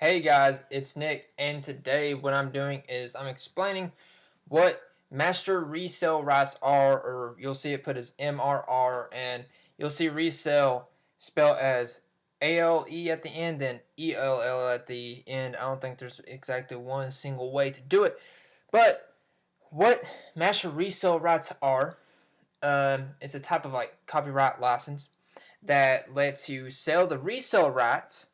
Hey guys, it's Nick, and today what I'm doing is I'm explaining what master resale rights are, or you'll see it put as MRR, and you'll see resale spelled as A-L-E at the end, and E-L-L at the end. I don't think there's exactly one single way to do it, but what master resale rights are, um, it's a type of like copyright license that lets you sell the resale rights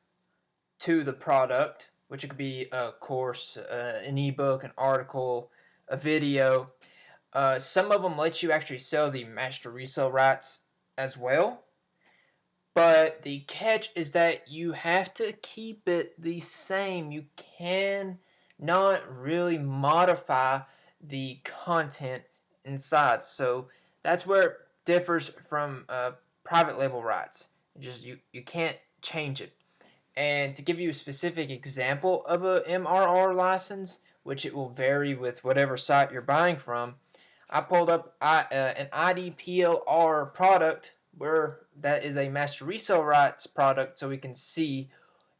to the product, which it could be a course, uh, an ebook, an article, a video. Uh, some of them let you actually sell the master resale rights as well. But the catch is that you have to keep it the same. You can not really modify the content inside. So that's where it differs from uh, private label rights. Just you, you can't change it. And to give you a specific example of a MRR license, which it will vary with whatever site you're buying from, I pulled up uh, an IDPLR product where that is a master resale rights product so we can see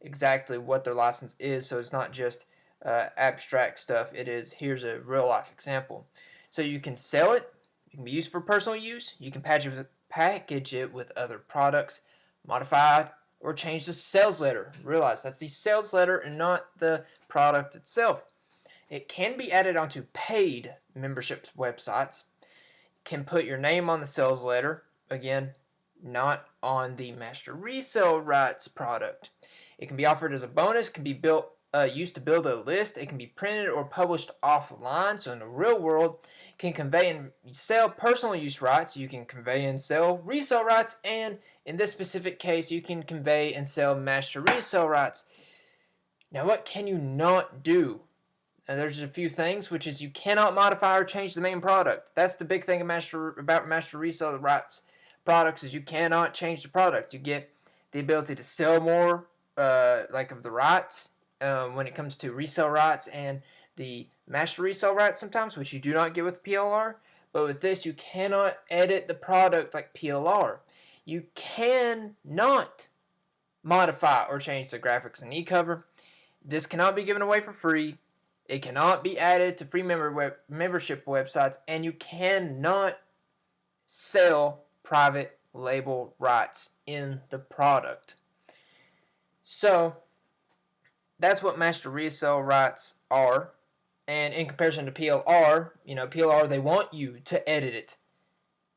exactly what their license is. So it's not just uh, abstract stuff. It is here's a real life example. So you can sell it. It can be used for personal use. You can package it with, package it with other products modify or change the sales letter. Realize that's the sales letter and not the product itself. It can be added onto paid memberships websites. Can put your name on the sales letter. Again, not on the master resale rights product. It can be offered as a bonus, can be built uh, used to build a list. It can be printed or published offline. So in the real world, can convey and sell personal use rights. You can convey and sell resale rights. And in this specific case, you can convey and sell master resale rights. Now what can you not do? There's a few things, which is you cannot modify or change the main product. That's the big thing master, about master resale rights products is you cannot change the product. You get the ability to sell more, uh, like of the rights, um, when it comes to resale rights and the master resale rights sometimes, which you do not get with PLR. But with this, you cannot edit the product like PLR. You cannot modify or change the graphics and e-cover. This cannot be given away for free. It cannot be added to free member web membership websites, and you cannot sell private label rights in the product. So, that's what master resale rights are. And in comparison to PLR, you know, PLR, they want you to edit it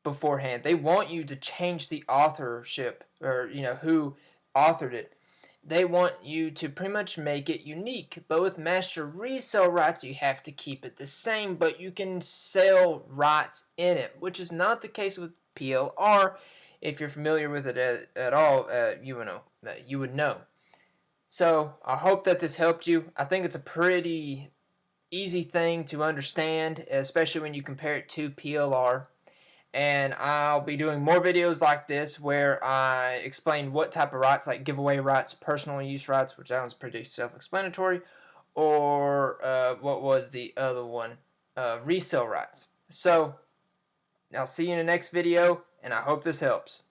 beforehand. They want you to change the authorship or, you know, who authored it. They want you to pretty much make it unique. But with master resale rights, you have to keep it the same, but you can sell rights in it, which is not the case with PLR. If you're familiar with it at, at all, uh, you would know. Uh, you would know. So I hope that this helped you. I think it's a pretty easy thing to understand, especially when you compare it to PLR. And I'll be doing more videos like this where I explain what type of rights, like giveaway rights, personal use rights, which sounds pretty self-explanatory, or uh, what was the other one, uh, resale rights. So I'll see you in the next video, and I hope this helps.